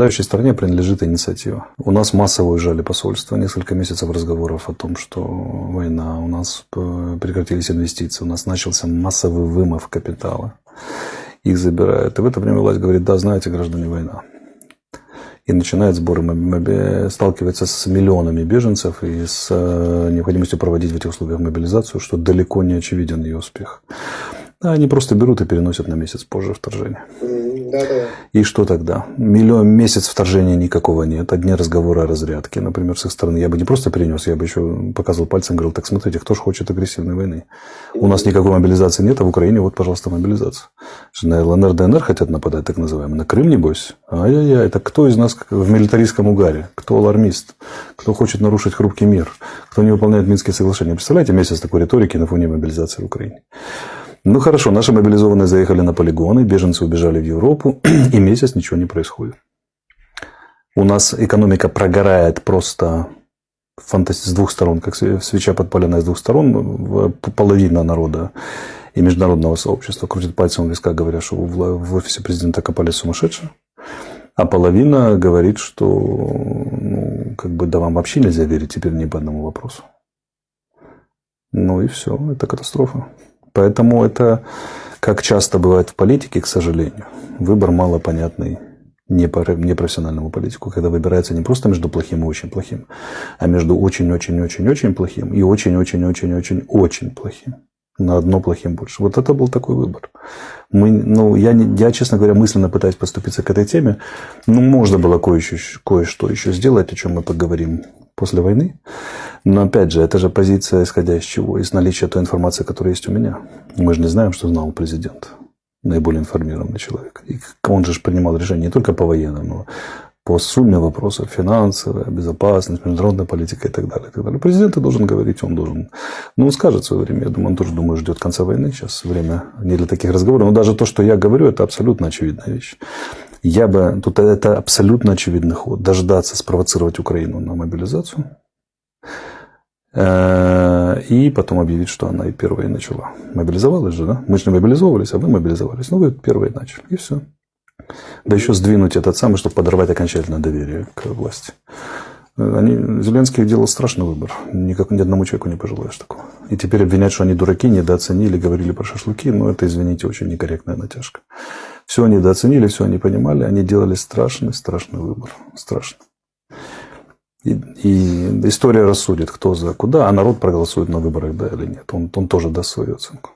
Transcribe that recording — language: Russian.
Правящей стране принадлежит инициатива. У нас массово уезжали посольства, несколько месяцев разговоров о том, что война, у нас прекратились инвестиции, у нас начался массовый вымов капитала. Их забирают. И в это время власть говорит, да, знаете, граждане, война. И начинает сборы, сталкивается с миллионами беженцев и с э, необходимостью проводить в этих условиях мобилизацию, что далеко не очевиден ее успех. Они просто берут и переносят на месяц позже вторжение. И что тогда? Миллион месяц вторжения никакого нет. Одни разговоры о разрядке, например, с их стороны. Я бы не просто перенес, я бы еще показывал пальцем, говорил, так смотрите, кто же хочет агрессивной войны? У нас никакой мобилизации нет, а в Украине вот, пожалуйста, мобилизация. На ЛНР, ДНР хотят нападать, так называемые. На Крым, небось? Ай-яй-яй, это кто из нас в милитаристском угаре? Кто алармист? Кто хочет нарушить хрупкий мир? Кто не выполняет Минские соглашения? Представляете месяц такой риторики на фоне мобилизации в Украине? Ну хорошо, наши мобилизованные заехали на полигоны, беженцы убежали в Европу, и месяц ничего не происходит. У нас экономика прогорает просто фантази... с двух сторон, как свеча подпаленная с двух сторон. Половина народа и международного сообщества крутит пальцем в виска, говоря, что в офисе президента копали сумасшедшие. А половина говорит, что ну, как бы, да вам вообще нельзя верить теперь ни по одному вопросу. Ну и все, это катастрофа. Поэтому это, как часто бывает в политике, к сожалению, выбор малопонятный непрофессиональному политику, когда выбирается не просто между плохим и очень плохим, а между очень-очень-очень-очень плохим и очень-очень-очень-очень-очень плохим. На одно плохим больше. Вот это был такой выбор. Мы, ну, я, я, честно говоря, мысленно пытаюсь поступиться к этой теме. Ну, можно было кое-что, еще сделать, о чем мы поговорим после войны. Но опять же, это же позиция, исходя из чего? Из наличия той информации, которая есть у меня. Мы же не знаем, что знал президент. Наиболее информированный человек. И он же принимал решения не только по военным, но по сумме вопросов финансовая, безопасность, международная политика и так далее. И так далее. Президент должен говорить, он должен... Ну, он скажет в свое время. Я думаю, он тоже, думаю, ждет конца войны. Сейчас время не для таких разговоров. Но даже то, что я говорю, это абсолютно очевидная вещь. Я бы... Тут это абсолютно очевидный ход. Дождаться, спровоцировать Украину на мобилизацию – и потом объявить, что она и первая начала. Мобилизовалась же, да? Мы же не мобилизовывались, а вы мобилизовались. Ну, вы первые начали. И все. Да еще сдвинуть этот самый, чтобы подорвать окончательное доверие к власти. Они, Зеленский делал страшный выбор. Никак, ни одному человеку не пожелаешь такого. И теперь обвинять, что они дураки, недооценили, говорили про шашлыки, ну, это, извините, очень некорректная натяжка. Все они недооценили, все они понимали, они делали страшный, страшный выбор. Страшный. И, и история рассудит, кто за куда, а народ проголосует на выборах, да или нет. Он, он тоже даст свою оценку.